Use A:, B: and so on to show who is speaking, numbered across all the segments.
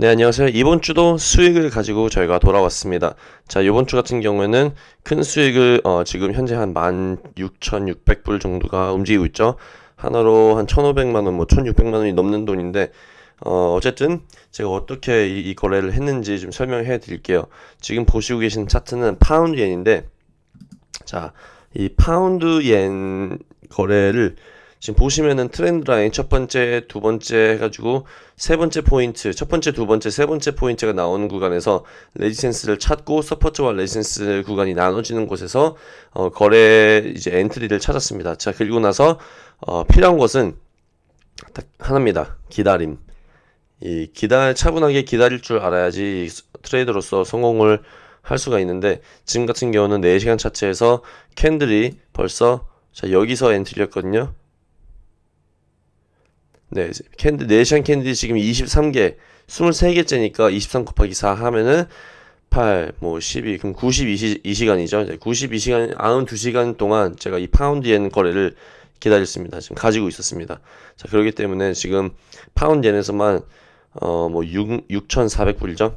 A: 네, 안녕하세요. 이번 주도 수익을 가지고 저희가 돌아왔습니다. 자, 이번 주 같은 경우에는 큰 수익을 어, 지금 현재 한 16,600불 정도가 움직이고 있죠. 한화로 한 1,500만 원, 뭐 1,600만 원이 넘는 돈인데 어, 어쨌든 제가 어떻게 이, 이 거래를 했는지 좀 설명해 드릴게요. 지금 보시고 계신 차트는 파운드 엔인데 자, 이 파운드 엔 거래를 지금 보시면은 trend line 첫 번째, 두 번째 해가지고 세 번째 포인트, 첫 번째, 두 번째, 세 번째 포인트가 나오는 구간에서 resistance를 찾고 support와 resistance 구간이 나눠지는 곳에서 어, 거래 이제 entry를 찾았습니다. 자 그리고 나서 어, 필요한 것은 딱 하나입니다. 기다림. 이 기다 차분하게 기다릴 줄 알아야지 트레이더로서 성공을 할 수가 있는데 지금 같은 경우는 4시간 차트에서 candle이 벌써 자 여기서 entry였거든요. 네, candle, 네 시간 candle 지금 23개, 23개째니까 23 곱하기 4 하면은 8, 뭐 12, 그럼 92시, 2시간이죠. 92시간, 92시간 동안 제가 이 파운드엔 거래를 기다렸습니다. 지금 가지고 있었습니다. 자, 그렇기 때문에 지금 파운드엔에서만, 어, 뭐 6, 6,400불이죠.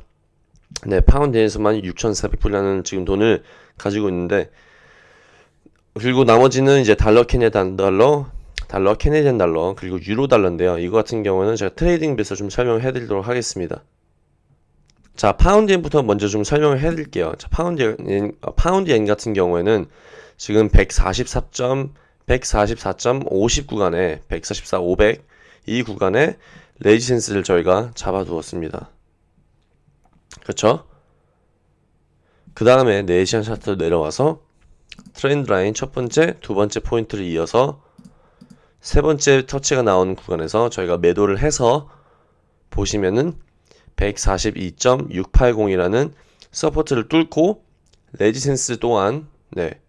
A: 네, 파운드엔에서만 6,400불이라는 지금 돈을 가지고 있는데, 그리고 나머지는 이제 달러 Canada 달러, 달러, Canadian dollar, 그리고 유로 달러인데요. 이거 같은 경우는 제가 TradingView에서 좀 설명해 드리도록 하겠습니다. 자, 파운드엔부터 먼저 좀 설명을 해 드릴게요. 자, 파운드엔, 어, 파운드엔 같은 경우에는 지금 144. 144.50 구간에 144, 500 이 구간에 resistance를 저희가 잡아두었습니다. 그렇죠? 그 다음에 4시간 차트 내려와서 trend line 첫 번째, 두 번째 포인트를 이어서 세 번째 터치가 나온 구간에서 저희가 매도를 해서 보시면은 142.680이라는 support를 뚫고 resistance 또한 네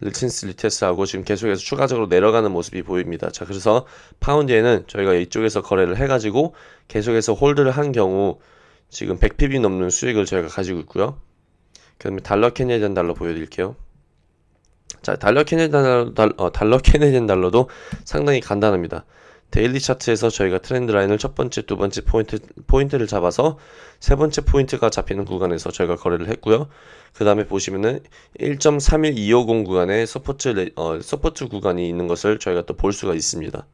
A: resistance retest하고 지금 계속해서 추가적으로 내려가는 모습이 보입니다. 자 그래서 파운드엔은 저희가 이쪽에서 거래를 해가지고 계속해서 hold를 한 경우 지금 100pip 넘는 수익을 저희가 가지고 있고요. 그 다음에 달러 Canadian 달러 보여드릴게요. 자, 달러 Canadian 달러, 어, 달러 Canadian 달러도 상당히 간단합니다. daily 차트에서 저희가 트렌드 라인을 첫 번째, 두 번째 포인트, 포인트를 잡아서 세 번째 포인트가 잡히는 구간에서 저희가 거래를 했고요. 그 다음에 보시면은 1.31250 구간에 support, 레, 어, support 구간이 있는 것을 저희가 또 볼 수가 있습니다.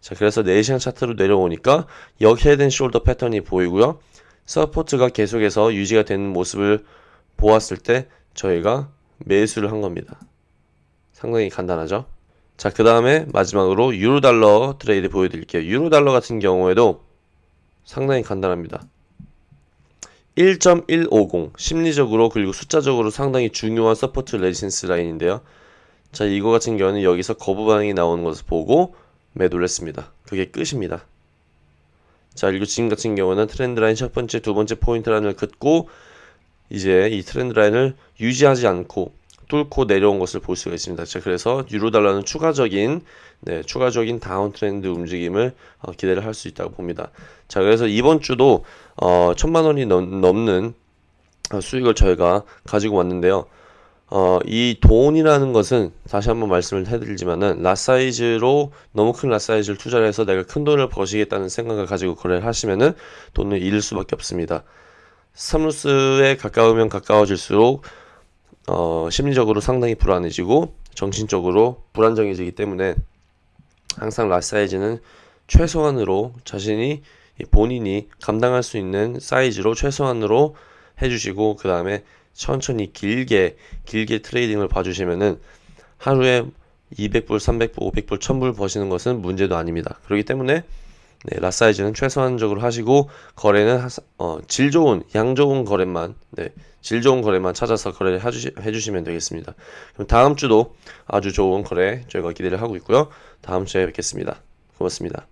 A: 자, 그래서 4시간 차트로 내려오니까 여기 head shoulder 패턴이 보이고요. support가 계속해서 유지가 되는 모습을 보았을 때 저희가 매수를 한 겁니다. 상당히 간단하죠? 자, 그 다음에 마지막으로 유로달러 트레이드 보여드릴게요. 유로달러 같은 경우에도 상당히 간단합니다. 1.150 심리적으로 그리고 숫자적으로 상당히 중요한 support resistance 라인인데요. 자, 이거 같은 경우는 여기서 거부 반응이 나오는 것을 보고 매도를 했습니다. 그게 끝입니다. 자, 그리고 지금 같은 경우는 트렌드 라인 첫 번째, 두 번째 포인트 라인을 긋고 이제 이 트렌드 라인을 유지하지 않고 뚫고 내려온 것을 볼 수가 있습니다. 자, 그래서 유로 달러는 추가적인 네, 추가적인 다운 트렌드 움직임을 어, 기대를 할 수 있다고 봅니다. 자, 그래서 이번 주도 어, 천만 원이 넘, 넘는 어, 수익을 저희가 가지고 왔는데요. 어, 이 돈이라는 것은 다시 한번 말씀을 해드리지만은 라사이즈로 너무 큰 라사이즈를 투자를 해서 내가 큰 돈을 버시겠다는 생각을 가지고 거래를 하시면은 돈을 잃을 수밖에 없습니다. 사무스에 가까우면 가까워질수록 어, 심리적으로 상당히 불안해지고 정신적으로 불안정해지기 때문에 항상 라 사이즈는 최소한으로 자신이 본인이 감당할 수 있는 사이즈로 최소한으로 해주시고 그 다음에 천천히 길게 길게 trading을 봐주시면은 하루에 200불, 300불, 500불, 1000불 버시는 것은 문제도 아닙니다. 그렇기 때문에 네, lot 사이즈는 최소한적으로 하시고 거래는 하, 어, 질 좋은 양 좋은 거래만 네, 질 좋은 거래만 찾아서 거래를 해주시, 해주시면 되겠습니다. 그럼 다음 주도 아주 좋은 거래 저희가 기대를 하고 있고요. 다음 주에 뵙겠습니다. 고맙습니다.